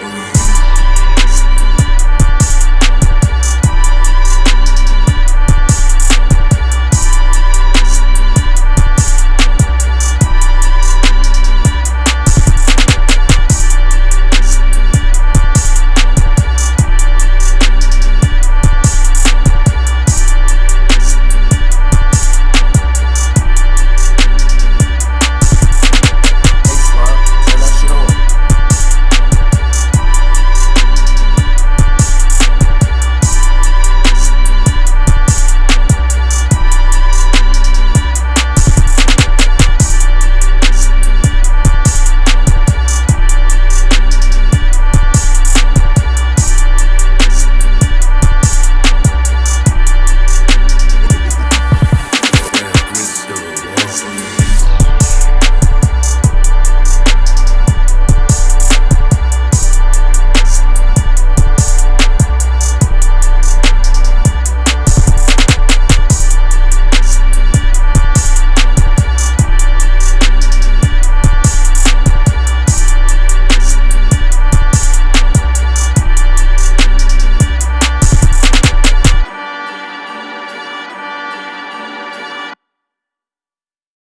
Amen.